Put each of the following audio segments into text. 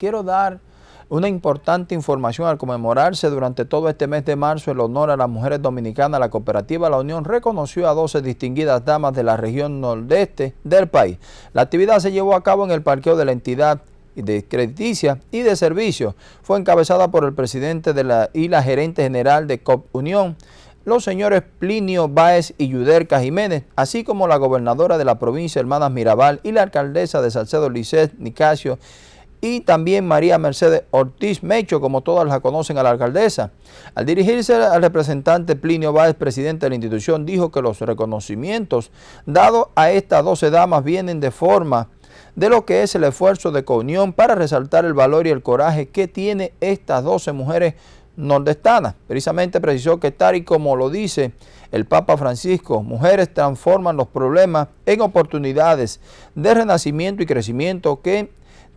Quiero dar una importante información al conmemorarse durante todo este mes de marzo el honor a las mujeres dominicanas. La cooperativa La Unión reconoció a 12 distinguidas damas de la región nordeste del país. La actividad se llevó a cabo en el parqueo de la entidad de crediticia y de servicio. Fue encabezada por el presidente de la, y la gerente general de COP Unión, los señores Plinio Báez y Yuderca Jiménez, así como la gobernadora de la provincia, Hermanas Mirabal, y la alcaldesa de Salcedo Lisset, Nicasio, y también María Mercedes Ortiz Mecho, como todas la conocen a la alcaldesa. Al dirigirse al representante Plinio Báez, presidente de la institución, dijo que los reconocimientos dados a estas 12 damas vienen de forma de lo que es el esfuerzo de comunión para resaltar el valor y el coraje que tiene estas 12 mujeres nordestanas. Precisamente precisó que tal y como lo dice el Papa Francisco, mujeres transforman los problemas en oportunidades de renacimiento y crecimiento que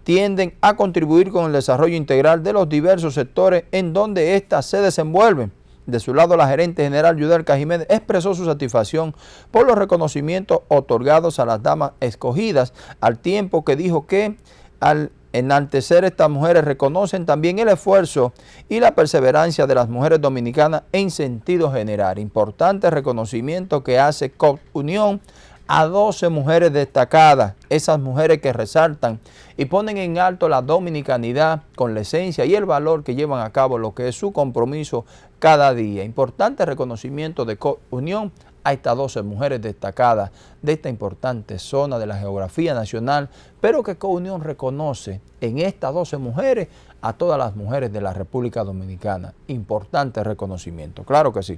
tienden a contribuir con el desarrollo integral de los diversos sectores en donde éstas se desenvuelven. De su lado, la gerente general Yudelka Jiménez expresó su satisfacción por los reconocimientos otorgados a las damas escogidas, al tiempo que dijo que al enaltecer estas mujeres reconocen también el esfuerzo y la perseverancia de las mujeres dominicanas en sentido general. Importante reconocimiento que hace COP Unión a 12 mujeres destacadas, esas mujeres que resaltan y ponen en alto la dominicanidad con la esencia y el valor que llevan a cabo lo que es su compromiso cada día. Importante reconocimiento de unión a estas 12 mujeres destacadas de esta importante zona de la geografía nacional, pero que Counión reconoce en estas 12 mujeres a todas las mujeres de la República Dominicana. Importante reconocimiento, claro que sí.